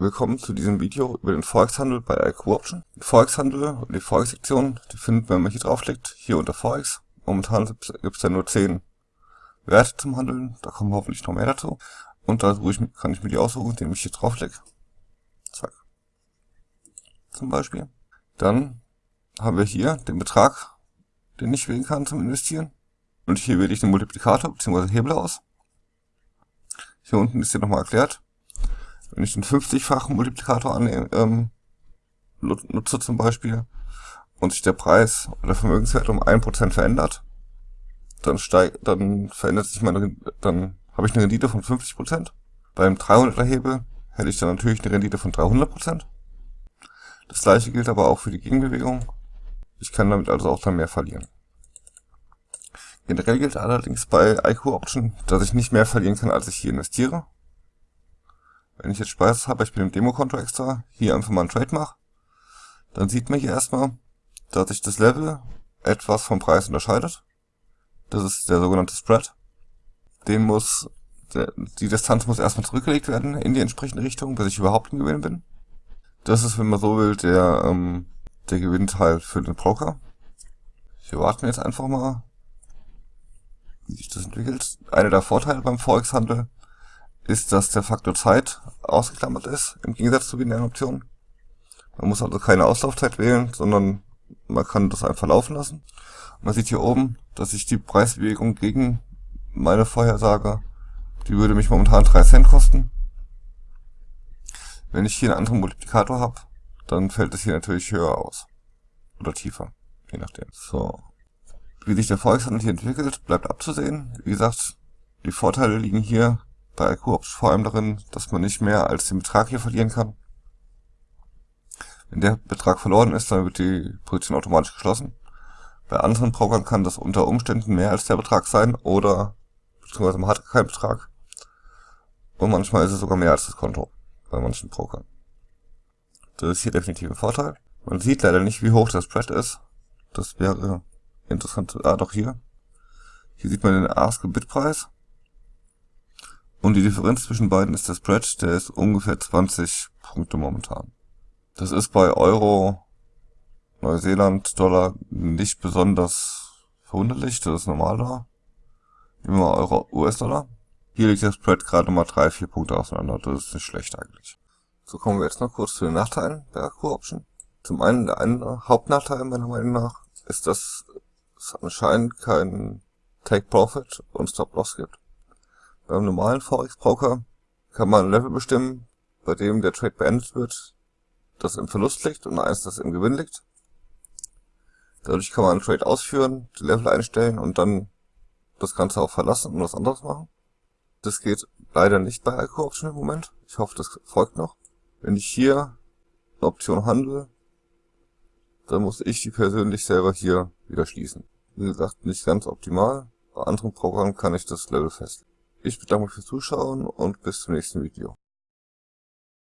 Willkommen zu diesem Video über den Forex-Handel bei IQ Option. Den Forex-Handel und die Forex-Sektion, die findet man, wenn man hier draufklickt, hier unter Forex. Momentan gibt es ja nur 10 Werte zum Handeln, da kommen hoffentlich noch mehr dazu. Und da ich, kann ich mir die aussuchen, indem ich hier draufklicke. Zack. Zum Beispiel. Dann haben wir hier den Betrag, den ich wählen kann zum Investieren. Und hier wähle ich den Multiplikator bzw. Hebel aus. Hier unten ist hier nochmal erklärt, wenn ich den 50-fachen Multiplikator annehme, ähm, nutze zum Beispiel und sich der Preis oder Vermögenswert um 1% verändert, dann steigt, dann verändert sich meine, dann habe ich eine Rendite von 50%. Beim 300er Hebel hätte ich dann natürlich eine Rendite von 300%. Das gleiche gilt aber auch für die Gegenbewegung. Ich kann damit also auch dann mehr verlieren. Generell gilt allerdings bei IQ Option, dass ich nicht mehr verlieren kann, als ich hier investiere. Wenn ich jetzt Spaß habe, ich bin im Demokonto extra, hier einfach mal einen Trade mache, dann sieht man hier erstmal, dass sich das Level etwas vom Preis unterscheidet. Das ist der sogenannte Spread. Den muss, der, die Distanz muss erstmal zurückgelegt werden in die entsprechende Richtung, bis ich überhaupt im Gewinn bin. Das ist, wenn man so will, der, ähm, der Gewinnteil für den Broker. Hier warten wir jetzt einfach mal, wie sich das entwickelt. Einer der Vorteile beim Forex-Handel ist, dass der Faktor Zeit ausgeklammert ist, im Gegensatz zu binären Optionen. Man muss also keine Auslaufzeit wählen, sondern man kann das einfach laufen lassen. Man sieht hier oben, dass sich die Preisbewegung gegen meine Vorhersage, die würde mich momentan 3 Cent kosten. Wenn ich hier einen anderen Multiplikator habe, dann fällt es hier natürlich höher aus. Oder tiefer, je nachdem. So. Wie sich der Volkshandel hier entwickelt, bleibt abzusehen. Wie gesagt, die Vorteile liegen hier bei IQ vor allem darin, dass man nicht mehr als den Betrag hier verlieren kann. Wenn der Betrag verloren ist, dann wird die Position automatisch geschlossen. Bei anderen Brokern kann das unter Umständen mehr als der Betrag sein oder beziehungsweise man hat keinen Betrag. Und manchmal ist es sogar mehr als das Konto bei manchen Brokern. Das ist hier definitiv ein Vorteil. Man sieht leider nicht, wie hoch der Spread ist. Das wäre interessant. Ah, doch hier. Hier sieht man den Ask-Bit-Preis. Und die Differenz zwischen beiden ist der Spread, der ist ungefähr 20 Punkte momentan. Das ist bei Euro, Neuseeland, Dollar nicht besonders verwunderlich, das ist normal da. Immer Euro, US-Dollar. Hier liegt der Spread gerade mal 3-4 Punkte auseinander, das ist nicht schlecht eigentlich. So kommen wir jetzt noch kurz zu den Nachteilen der Akku-Option. Zum einen, der eine Hauptnachteil meiner Meinung nach ist, dass es anscheinend keinen Take-Profit und Stop-Loss gibt. Beim normalen Forex-Broker kann man ein Level bestimmen, bei dem der Trade beendet wird, das im Verlust liegt und eins, das im Gewinn liegt. Dadurch kann man einen Trade ausführen, die Level einstellen und dann das Ganze auch verlassen und was anderes machen. Das geht leider nicht bei Alco Option im Moment. Ich hoffe, das folgt noch. Wenn ich hier eine Option handle, dann muss ich die persönlich selber hier wieder schließen. Wie gesagt, nicht ganz optimal. Bei anderen Programmen kann ich das Level festlegen. Ich bedanke mich fürs Zuschauen und bis zum nächsten Video.